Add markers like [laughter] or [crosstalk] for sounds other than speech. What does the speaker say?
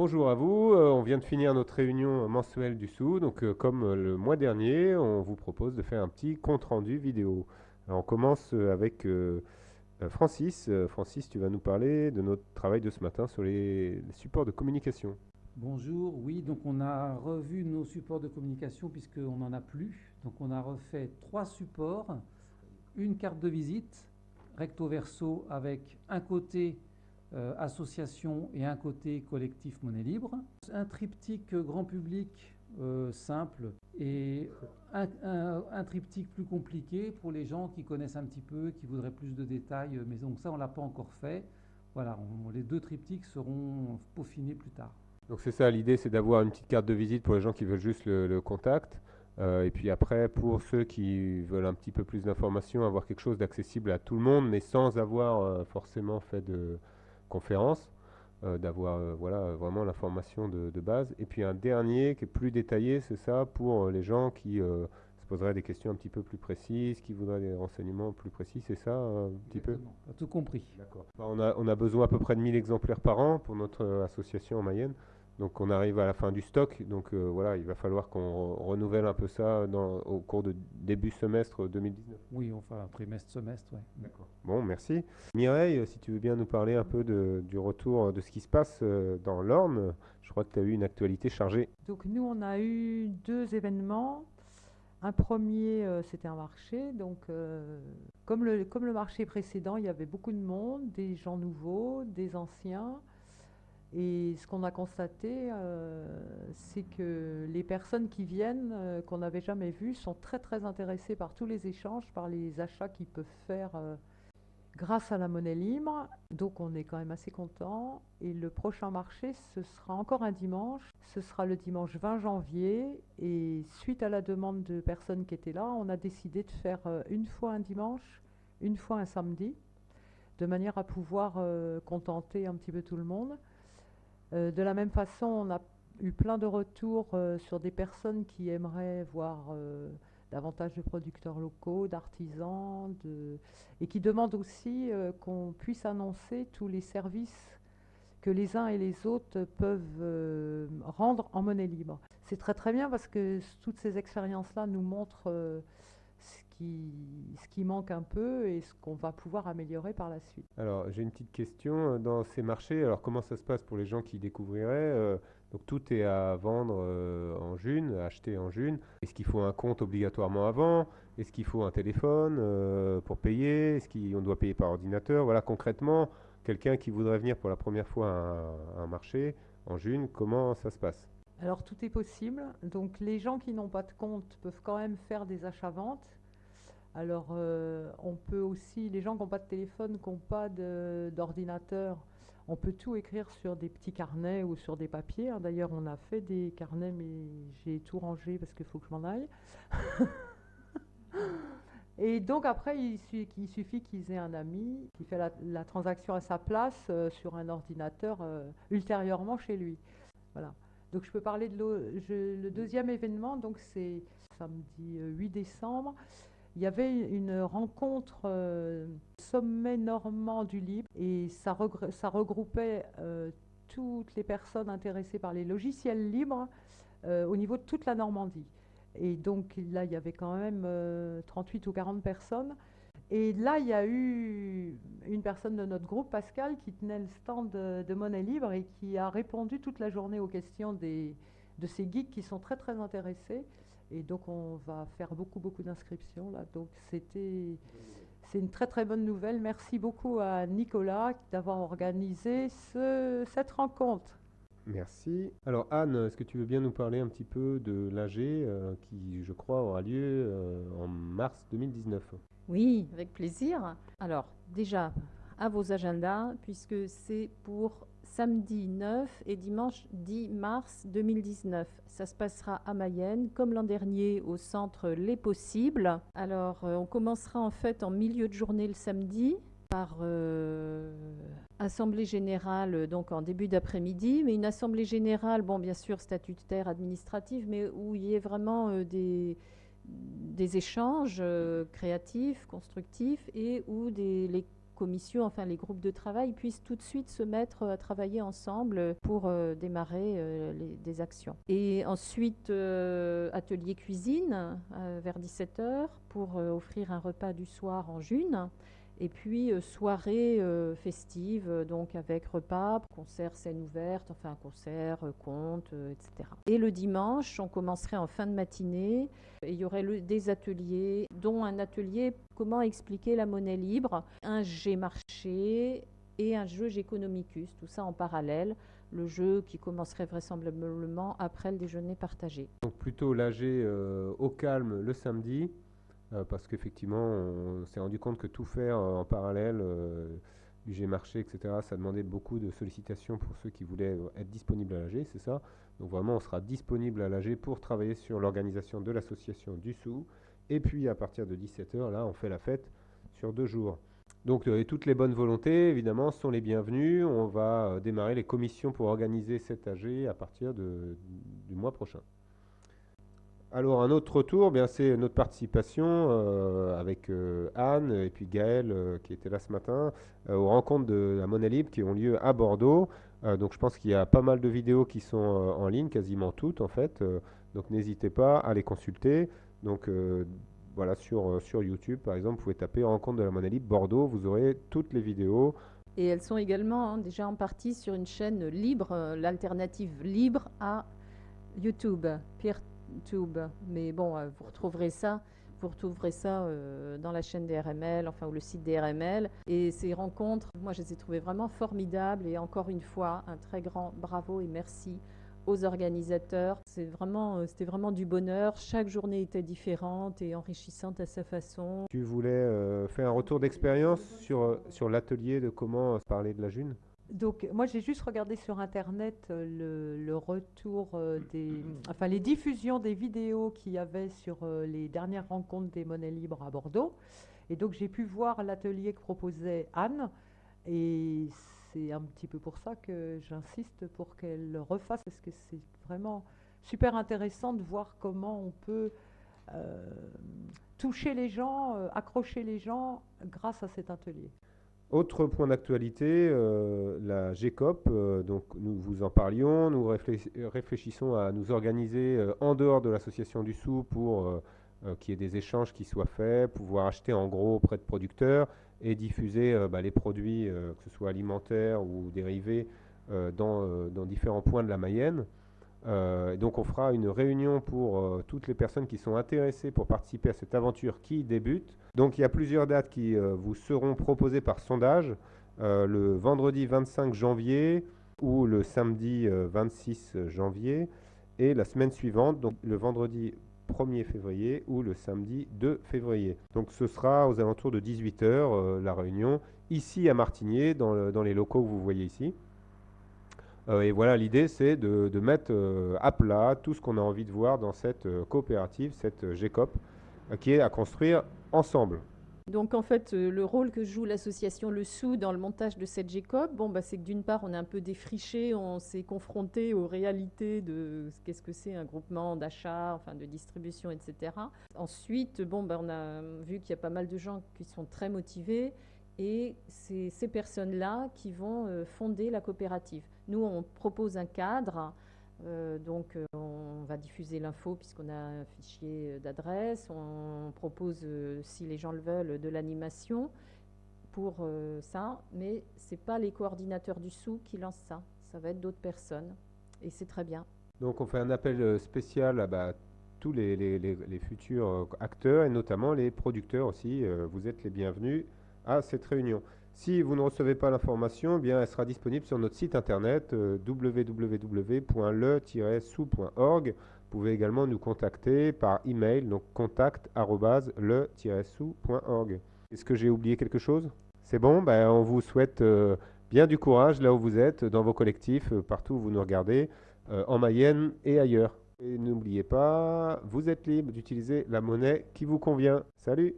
Bonjour à vous, euh, on vient de finir notre réunion mensuelle du SOU, donc euh, comme euh, le mois dernier, on vous propose de faire un petit compte-rendu vidéo. On commence avec Francis. Francis, tu vas nous parler de notre travail de ce matin sur les, les supports de communication. Bonjour, oui, donc on a revu nos supports de communication puisqu'on n'en a plus. Donc on a refait trois supports, une carte de visite, recto verso avec un côté euh, association et un côté collectif monnaie libre. Un triptyque grand public euh, simple et un, triptyque plus compliqué pour les gens qui connaissent un petit peu, qui voudraient plus de détails. Mais donc ça, on ne l'a pas encore fait. Voilà, les deux triptyques seront peaufinés plus tard. Donc c'est ça, l'idée c'est d'avoir une petite carte de visite pour les gens qui veulent juste le, contact. Euh, et puis après, pour ceux qui veulent un petit peu plus d'informations, avoir quelque chose d'accessible à tout le monde, mais sans avoir forcément fait de, conférence, euh, d'avoir euh, voilà, vraiment l'information de, base. Et puis un dernier qui est plus détaillé, c'est ça, pour euh, les gens qui se poseraient des questions un petit peu plus précises, qui voudraient des renseignements plus précis, c'est ça un petit peu? Tout compris. D'accord. On a, on a besoin à peu près de 1000 exemplaires par an pour notre association en Mayenne. Donc on arrive à la fin du stock, donc euh, voilà, il va falloir qu'on renouvelle un peu ça au cours de début semestre 2019. Oui, enfin trimestre, semestre, oui. D'accord. Bon, merci. Mireille, si tu veux bien nous parler un peu du retour de ce qui se passe euh, dans l'Orne, je crois que tu as eu une actualité chargée. Donc nous, on a eu deux événements. Un premier, euh, c'était un marché. Donc, comme, le, comme le marché précédent, il y avait beaucoup de monde, des gens nouveaux, des anciens. Et ce qu'on a constaté, euh, c'est que les personnes qui viennent, euh, qu'on n'avait jamais vues, sont très très intéressées par tous les échanges, par les achats qu'ils peuvent faire euh, grâce à la monnaie libre. Donc on est quand même assez content. Et le prochain marché, ce sera encore un dimanche. Ce sera le dimanche 20 janvier. Et suite à la demande de personnes qui étaient là, on a décidé de faire une fois un dimanche, une fois un samedi, de manière à pouvoir contenter un petit peu tout le monde. Euh, de la même façon, on a eu plein de retours euh, sur des personnes qui aimeraient voir euh, davantage de producteurs locaux, d'artisans, et qui demandent aussi qu'on puisse annoncer tous les services que les uns et les autres peuvent rendre en monnaie libre. C'est très très bien parce que toutes ces expériences-là nous montrent ce qui manque un peu et ce qu'on va pouvoir améliorer par la suite. Alors j'ai une petite question euh, dans ces marchés. Alors comment ça se passe pour les gens qui découvriraient euh, Donc tout est à vendre euh, en June, à acheter en June. Est-ce qu'il faut un compte obligatoirement avant? Est-ce qu'il faut un téléphone pour payer? Est-ce qu'on doit payer par ordinateur? Voilà concrètement, quelqu'un qui voudrait venir pour la première fois à un marché en June, comment ça se passe? Alors tout est possible. Donc les gens qui n'ont pas de compte peuvent quand même faire des achats-ventes alors, euh, on peut aussi, les gens qui n'ont pas de téléphone, qui n'ont pas d'ordinateur, on peut tout écrire sur des petits carnets ou sur des papiers. Hein. D'ailleurs, on a fait des carnets, mais j'ai tout rangé parce qu'il faut que je m'en aille. [laughs] Et donc après, il, suffit qu'ils aient un ami qui fait la, transaction à sa place euh, sur un ordinateur euh, ultérieurement chez lui. Voilà. Donc je peux parler de le deuxième événement, donc c'est samedi 8 décembre il y avait une rencontre euh, sommet normand du Libre et ça, regroupait euh, toutes les personnes intéressées par les logiciels libres euh, au niveau de toute la Normandie. Et donc là, il y avait quand même 38 ou 40 personnes. Et là, il y a eu une personne de notre groupe, Pascal, qui tenait le stand de, monnaie libre et qui a répondu toute la journée aux questions de ces geeks qui sont très très intéressés. Et donc, on va faire beaucoup, beaucoup d'inscriptions là. Donc, c'était, c'est une très, très bonne nouvelle. Merci beaucoup à Nicolas d'avoir organisé cette rencontre. Merci. Alors Anne, est-ce que tu veux bien nous parler un petit peu de l'AG euh, qui, je crois, aura lieu euh, en mars 2019 Oui, avec plaisir. Alors déjà, à vos agendas, puisque c'est pour samedi 9 et dimanche 10 mars 2019. Ça se passera à Mayenne, comme l'an dernier, au centre Les Possibles. Alors, euh, on commencera en fait en milieu de journée le samedi par euh, assemblée générale, donc en début d'après-midi, mais une assemblée générale, bon, bien sûr, statutaire, administrative, mais où il y ait vraiment euh, des, échanges créatifs, constructifs, et où des, les commissions, enfin les groupes de travail, puissent tout de suite se mettre à travailler ensemble pour euh, démarrer euh, des actions. Et ensuite, euh, atelier cuisine euh, vers 17h pour euh, offrir un repas du soir en june. Et puis euh, soirée euh, festive, euh, donc avec repas, concert scène ouverte, enfin concert, conte, etc. Et le dimanche, on commencerait en fin de matinée. Il y aurait des ateliers, dont un atelier comment expliquer la monnaie libre, un G marché et un jeu Géconomicus, tout ça en parallèle. Le jeu qui commencerait vraisemblablement après le déjeuner partagé. Donc plutôt l'AG au calme le samedi, parce qu'effectivement, on s'est rendu compte que tout faire euh, en parallèle, euh, du G-Marché, etc., ça demandait beaucoup de sollicitations pour ceux qui voulaient euh, être disponibles à l'AG, c'est ça? Donc vraiment, on sera disponible à l'AG pour travailler sur l'organisation de l'association du sou. Et puis à partir de 17h, là, on fait la fête sur deux jours. Donc euh, toutes les bonnes volontés, évidemment, sont les bienvenues. On va euh, démarrer les commissions pour organiser cet AG à partir du mois prochain. Alors un autre retour, bien c'est notre participation euh, avec euh, Anne et puis Gaël euh, qui était là ce matin aux rencontres de la Monnaie Libre qui ont lieu à Bordeaux. Donc je pense qu'il y a pas mal de vidéos qui sont en ligne, quasiment toutes en fait. Donc n'hésitez pas à les consulter. Donc voilà sur, sur YouTube par exemple, vous pouvez taper rencontre de la Monnaie Libre Bordeaux, vous aurez toutes les vidéos. Et elles sont également hein, déjà en partie sur une chaîne libre, l'alternative libre à YouTube, PeerTube. Mais bon, euh, vous retrouverez ça, vous retrouverez ça euh, dans la chaîne des RML, enfin ou le site des RML. Et ces rencontres, moi je les ai trouvées vraiment formidables. Et encore une fois, un très grand bravo et merci aux organisateurs. C'est vraiment, euh, c'était vraiment du bonheur. Chaque journée était différente et enrichissante à sa façon. Tu voulais faire un retour d'expérience sur, sur l'atelier de comment parler de la June? Donc, moi, j'ai juste regardé sur Internet euh, le, le retour euh, des. Enfin, les diffusions des vidéos qu'il y avait sur euh, les dernières rencontres des monnaies libres à Bordeaux. Et donc, j'ai pu voir l'atelier que proposait Anne. Et c'est un petit peu pour ça que j'insiste pour qu'elle le refasse, parce que c'est vraiment super intéressant de voir comment on peut euh, toucher les gens, accrocher les gens grâce à cet atelier. Autre point d'actualité, euh, la GECOP, euh, donc nous vous en parlions, nous réfléch- réfléchissons à nous organiser euh, en dehors de l'association du sou pour euh, qu'il y ait des échanges qui soient faits, pouvoir acheter en gros auprès de producteurs et diffuser bah, les produits, que ce soit alimentaires ou dérivés, dans différents points de la Mayenne. Euh, donc on fera une réunion pour euh, toutes les personnes qui sont intéressées pour participer à cette aventure qui débute. Donc il y a plusieurs dates qui euh, vous seront proposées par sondage. Le vendredi 25 janvier ou le samedi euh, 26 janvier et la semaine suivante, donc le vendredi 1er février ou le samedi 2 février. Donc ce sera aux alentours de 18h la réunion ici à Martigné dans les locaux que vous voyez ici. Euh, et voilà, l'idée, c'est de, mettre euh, à plat tout ce qu'on a envie de voir dans cette euh, coopérative, cette GECOP, qui est à construire ensemble. Donc en fait, le rôle que joue l'association Le Sou dans le montage de cette GECOP, bon, bah, c'est que d'une part, on est un peu défriché, on s'est confronté aux réalités de ce qu'est-ce que c'est un groupement d'achat, enfin de distribution, etc. Ensuite, bon, bah, on a vu qu'il y a pas mal de gens qui sont très motivés et c'est ces personnes-là qui vont fonder la coopérative. Nous, on propose un cadre. euh, donc, euh, on va diffuser l'info puisqu'on a un fichier euh, d'adresse. On propose, si les gens le veulent, de l'animation pour ça, mais c'est pas les coordinateurs du sou qui lancent ça. Ça va être d'autres personnes, et c'est très bien. Donc on fait un appel spécial à bah, tous les, futurs acteurs et notamment les producteurs aussi. Vous êtes les bienvenus à cette réunion. Si vous ne recevez pas l'information, eh bien elle sera disponible sur notre site internet euh, www.le-sou.org. Vous pouvez également nous contacter par email, donc contact@le-sou.org. Est-ce que j'ai oublié quelque chose? C'est bon? Ben, On vous souhaite euh, bien du courage là où vous êtes, dans vos collectifs, euh, partout où vous nous regardez, en Mayenne et ailleurs. Et n'oubliez pas, vous êtes libre d'utiliser la monnaie qui vous convient. Salut